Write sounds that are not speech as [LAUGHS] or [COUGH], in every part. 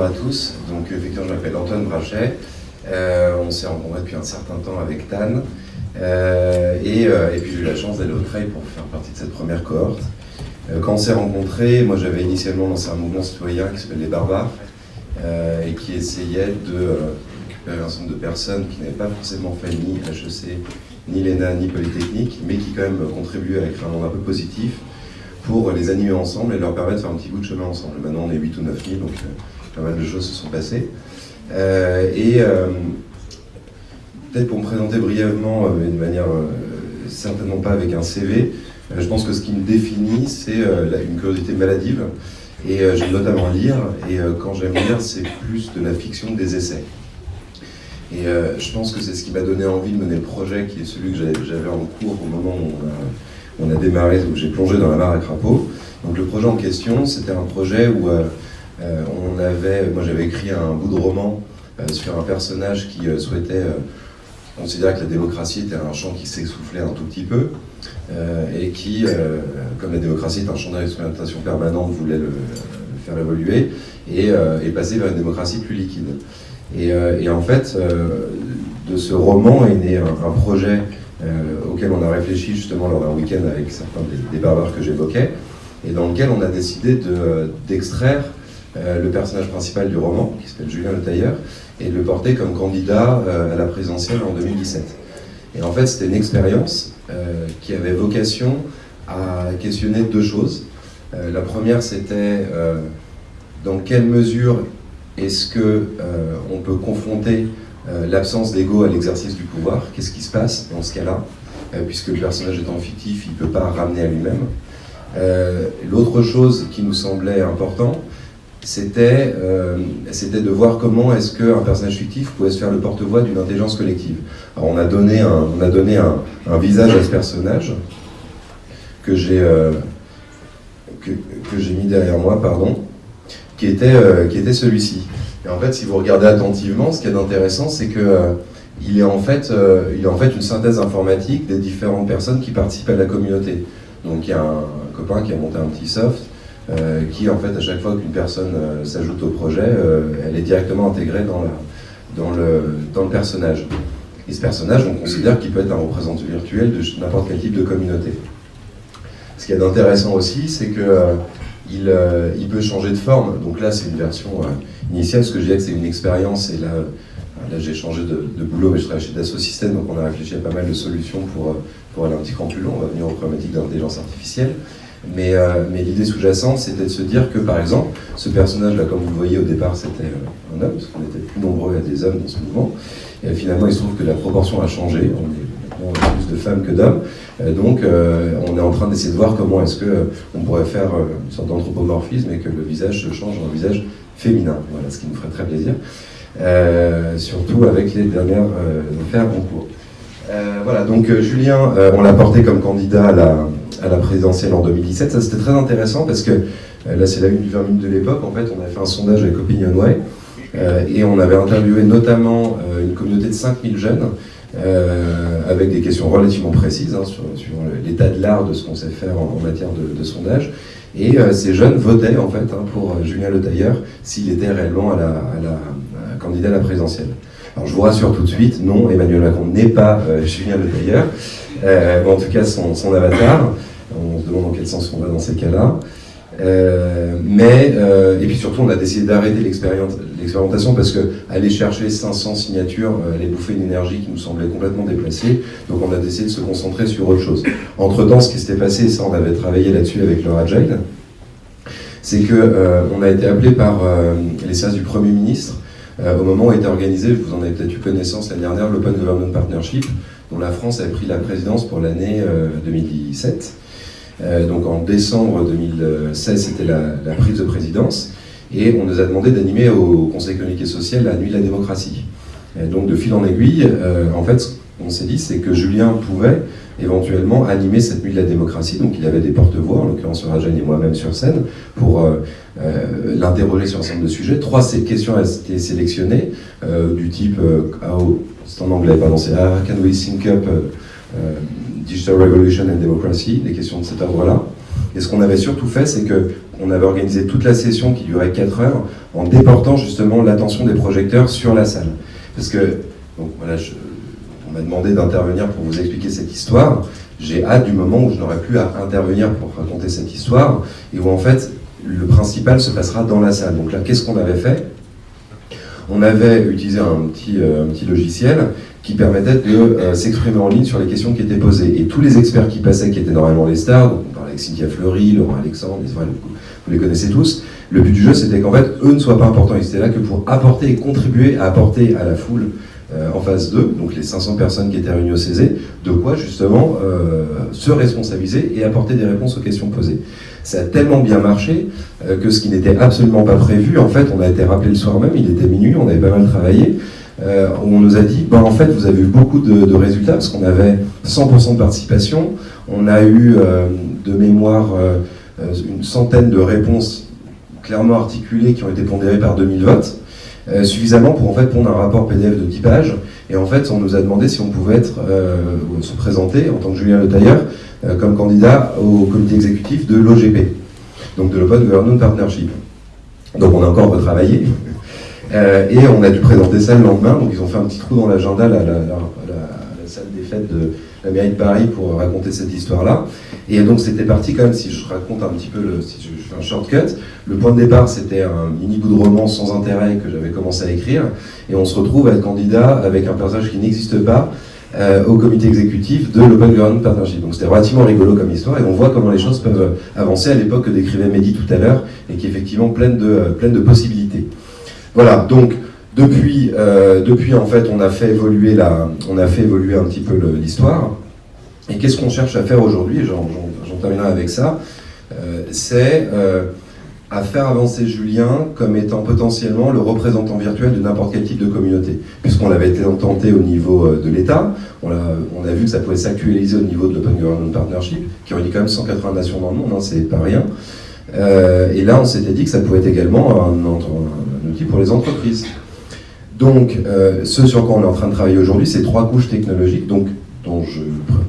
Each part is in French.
bonjour à tous. Donc effectivement, je m'appelle Antoine Brachet. Euh, on s'est rencontrés depuis un certain temps avec Tan. Euh, et, euh, puis j'ai eu la chance d'aller au trail pour faire partie de cette première cohorte. quand on s'est rencontrés, moi j'avais initialement lancé un mouvement citoyen qui s'appelle Les Barbares et qui essayait de récupérer un certain de personnes qui n'avaient pas forcément fait ni HEC, ni l'ENA, ni Polytechnique, mais qui quand même contribuaient à écrire un monde un peu positif pour les animer ensemble et leur permettre de faire un petit bout de chemin ensemble. Maintenant on est 8 ou 9 000, donc pas mal de choses se sont passées. Euh, et euh, peut-être pour me présenter brièvement, euh, d'une manière certainement pas avec un CV, je pense que ce qui me définit, c'est une curiosité maladive. Et j'aime notamment lire, et quand j'aime lire, c'est plus de la fiction que des essais. Et je pense que c'est ce qui m'a donné envie de mener le projet, qui est celui que j'avais en cours au moment où on a, démarré, où j'ai plongé dans la mare à crapaud. Donc le projet en question, c'était un projet où on avait, moi j'avais écrit un bout de roman euh, sur un personnage qui euh, souhaitait considérer que la démocratie était un champ qui s'essoufflait un tout petit peu et qui, comme la démocratie est un champ d'expérimentation permanente, voulait le, faire évoluer et, passer vers une démocratie plus liquide. Et, en fait, de ce roman est né un, projet auquel on a réfléchi justement lors d'un week-end avec certains des, des barbares que j'évoquais, et dans lequel on a décidé d'extraire euh, le personnage principal du roman, qui s'appelle Julien Le Tailleur, et le porter comme candidat euh, à la présidentielle en 2017. Et en fait, c'était une expérience euh, qui avait vocation à questionner deux choses. la première, c'était dans quelle mesure est-ce que on peut confronter l'absence d'ego à l'exercice du pouvoir? Qu'est-ce qui se passe dans ce cas-là? Puisque le personnage étant fictif, il ne peut pas ramener à lui-même. L'autre chose qui nous semblait important, euh, c'était de voir comment est-ce qu'un personnage fictif pouvait se faire le porte-voix d'une intelligence collective. Alors on a donné un, on a donné un, visage à ce personnage que j'ai euh, que, j'ai mis derrière moi, pardon, qui était, euh, était celui-ci. Et en fait, si vous regardez attentivement, ce qui est intéressant, c'est que il est, en fait, il est en fait une synthèse informatique des différentes personnes qui participent à la communauté. Donc il y a un copain qui a monté un petit soft, euh, qui en fait à chaque fois qu'une personne euh, s'ajoute au projet, euh, elle est directement intégrée dans, le, personnage. Et ce personnage, on considère qu'il peut être un représentant virtuel de n'importe quel type de communauté. Ce qui est intéressant aussi, c'est que il, il, peut changer de forme. Donc là, c'est une version initiale. Ce que je disais c'est une expérience. Et là, là j'ai changé de, boulot, mais je travaille chez Dassault Systèmes, donc on a réfléchi à pas mal de solutions pour, pour aller un petit cran plus long. On va venir aux problématiques d'intelligence artificielle. Mais, euh, mais l'idée sous-jacente, c'était de se dire que, par exemple, ce personnage-là, comme vous le voyez au départ, c'était euh, un homme, parce qu'on était plus nombreux à des hommes dans ce mouvement. Et finalement, il se trouve que la proportion a changé. On est maintenant plus de femmes que d'hommes. donc, euh, on est en train d'essayer de voir comment est-ce qu'on pourrait faire une sorte d'anthropomorphisme et que le visage se change en un visage féminin. Voilà, ce qui nous ferait très plaisir. surtout avec les dernières affaires en voilà, donc Julien, on l'a porté comme candidat à la, à la présidentielle en 2017. Ça, c'était très intéressant parce que euh, là, c'est la une du 20 minutes de l'époque. En fait, on avait fait un sondage avec Opinionway euh, et on avait interviewé notamment euh, une communauté de 5000 jeunes avec des questions relativement précises hein, sur, l'état de l'art de ce qu'on sait faire en, matière de, sondage. Et ces jeunes votaient en fait hein, pour Julien Le Tailleur s'il était réellement candidat à la présidentielle. Alors je vous rassure tout de suite, non, Emmanuel Macron n'est pas Julien Le Tailleur, en tout cas son, avatar. On se demande dans quel sens on va dans ces cas-là. Euh, mais, euh, et puis surtout, on a décidé d'arrêter l'expérimentation parce que aller chercher 500 signatures euh, allait bouffer une énergie qui nous semblait complètement déplacée. Donc on a décidé de se concentrer sur autre chose. Entre-temps, ce qui s'était passé, et ça on avait travaillé là-dessus avec le Agile, c'est qu'on a été appelé par les services du Premier ministre au moment où a été organisé, vous en avez peut-être eu connaissance l'année dernière, l'Open Government Partnership, dont la France avait pris la présidence pour l'année 2017. Euh, donc en décembre 2016, c'était la, prise de présidence, et on nous a demandé d'animer au Conseil économique et social la nuit de la démocratie. donc de fil en aiguille, euh, en fait, ce qu'on s'est dit, c'est que Julien pouvait éventuellement animer cette nuit de la démocratie, donc il avait des porte-voix, en l'occurrence Rajan et moi-même sur scène, pour euh, l'interroger sur un certain nombre de sujets. Trois questions ont été sélectionnées, du type, c'est en anglais, pardon, c'est How can we sync up Digital Revolution and Democracy, des questions de cet ordre-là. Et ce qu'on avait surtout fait, c'est qu'on avait organisé toute la session qui durait 4 heures en déportant justement l'attention des projecteurs sur la salle. Parce que, donc voilà, on m'a demandé d'intervenir pour vous expliquer cette histoire. J'ai hâte du moment où je n'aurai plus à intervenir pour raconter cette histoire et où en fait le principal se passera dans la salle. Donc là, qu'est-ce qu'on avait fait? On avait utilisé un petit, euh, un petit logiciel qui permettait de euh, s'exprimer en ligne sur les questions qui étaient posées. Et tous les experts qui passaient, qui étaient normalement les stars, donc on parlait avec Cynthia Fleury, Laurent Alexandre, vous les connaissez tous, le but du jeu c'était qu'en fait, eux ne soient pas importants, ils étaient là que pour apporter et contribuer à apporter à la foule en phase 2, donc les 500 personnes qui étaient réunies au CZ, de quoi justement euh, se responsabiliser et apporter des réponses aux questions posées. Ça a tellement bien marché que ce qui n'était absolument pas prévu, en fait, on a été rappelé le soir même, il était minuit, on avait pas mal travaillé, euh, on nous a dit, ben, en fait, vous avez eu beaucoup de, résultats, parce qu'on avait 100% de participation, on a eu euh, de mémoire euh, une centaine de réponses clairement articulées qui ont été pondérées par 2000 votes, suffisamment pour en fait pondre un rapport PDF de 10 pages, et en fait, on nous a demandé si on pouvait être, se présenter en tant que Julien Le Tailleur comme candidat au comité exécutif de l'OGP, donc de l'Open Government Partnership. Donc on a encore retravaillé, [LAUGHS] euh, et on a dû présenter ça le lendemain, donc ils ont fait un petit trou dans l'agenda, la, la, salle des fêtes de la mairie de Paris pour raconter cette histoire-là. Et donc c'était parti quand même, si je raconte un petit peu, le, si je, fais un shortcut, le point de départ c'était un mini bout de roman sans intérêt que j'avais commencé à écrire, et on se retrouve à être candidat avec un personnage qui n'existe pas, euh, au comité exécutif de l'Open Government Partnership. Donc c'était relativement rigolo comme histoire et on voit comment les choses peuvent avancer à l'époque que décrivait Mehdi tout à l'heure et qui est effectivement pleine de, pleine de possibilités. Voilà, donc depuis, euh, depuis en fait, on a fait évoluer, la, on a fait évoluer un petit peu l'histoire. Et qu'est-ce qu'on cherche à faire aujourd'hui, j'en terminerai avec ça, euh, c'est euh, à faire avancer Julien comme étant potentiellement le représentant virtuel de n'importe quel type de communauté. Puisqu'on l'avait tenté au niveau de l'État, on, on, a vu que ça pouvait s'actualiser au niveau de l'Open Government Partnership, qui dit quand même 180 nations dans le monde, hein, c'est pas rien. et là, on s'était dit que ça pouvait être également un, un, pour les entreprises. Donc, euh, ce sur quoi on est en train de travailler aujourd'hui, c'est trois couches technologiques, donc, dont je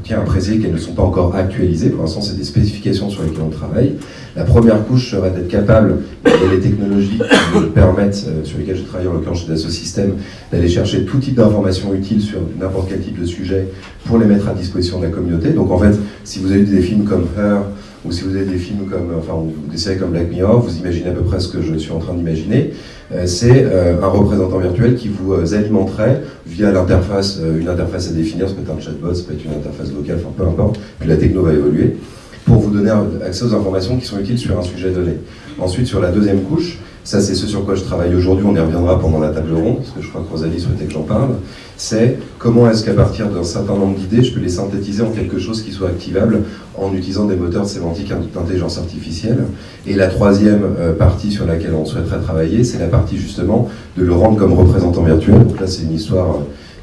tiens à préciser qu'elles ne sont pas encore actualisées. Pour l'instant, c'est des spécifications sur lesquelles on travaille. La première couche serait d'être capable, et les technologies qui nous permettent, euh, sur lesquelles je travaille en l'occurrence chez Dassault Systèmes, d'aller chercher tout type d'informations utiles sur n'importe quel type de sujet pour les mettre à disposition de la communauté. Donc en fait, si vous avez des films comme Her, ou si vous avez des films comme, enfin, des séries comme Black Mirror, vous imaginez à peu près ce que je suis en train d'imaginer. Euh, c'est euh, un représentant virtuel qui vous euh, alimenterait via l'interface, une interface à définir, ça peut être un chatbot, ça peut être une interface vocale, enfin peu importe, puis la techno va évoluer, pour vous donner accès aux informations qui sont utiles sur un sujet donné. Ensuite, sur la deuxième couche, ça c'est ce sur quoi je travaille aujourd'hui, on y reviendra pendant la table ronde, parce que je crois que Rosalie souhaitait que j'en parle, c'est comment est-ce qu'à partir d'un certain nombre d'idées, je peux les synthétiser en quelque chose qui soit activable en utilisant des moteurs de sémantique d'intelligence artificielle. Et la troisième euh, partie sur laquelle on souhaiterait travailler, c'est la partie justement de le rendre comme représentant virtuel. Donc là c'est une histoire...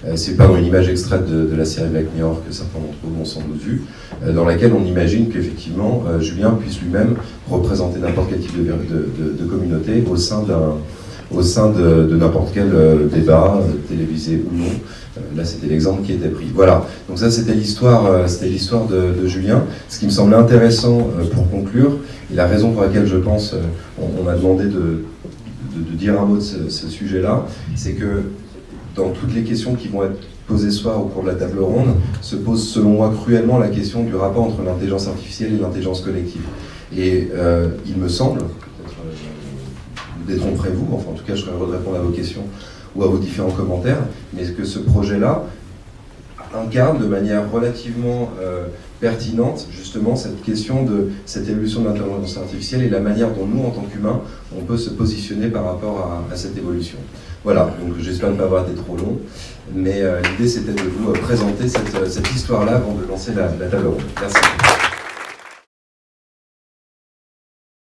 Euh, c'est pas une image extraite de, la série Black Mirror que certains d'entre vous ont sans doute vu, euh, dans laquelle on imagine qu'effectivement Julien puisse lui-même représenter n'importe quel type de, communauté au sein d'un au sein de, n'importe quel débat, télévisé ou non. là, c'était l'exemple qui était pris. Voilà. Donc ça, c'était l'histoire, c'était de, Julien. Ce qui me semblait intéressant pour conclure, et la raison pour laquelle je pense, on, m'a demandé de, dire un mot de ce, sujet-là, c'est que dans toutes les questions qui vont être posées ce soir au cours de la table ronde, se pose selon moi cruellement la question du rapport entre l'intelligence artificielle et l'intelligence collective. Et euh, il me semble, peut-être euh, vous détromperez-vous, enfin en tout cas je serai heureux de répondre à vos questions ou à vos différents commentaires, mais que ce projet-là incarne de manière relativement euh, pertinente justement cette question de cette évolution de l'intelligence artificielle et la manière dont nous, en tant qu'humains, on peut se positionner par rapport à, cette évolution? Voilà, donc j'espère ne pas avoir été trop long, mais euh, l'idée c'était de vous présenter cette, cette histoire-là avant de lancer la, la table ronde. Merci.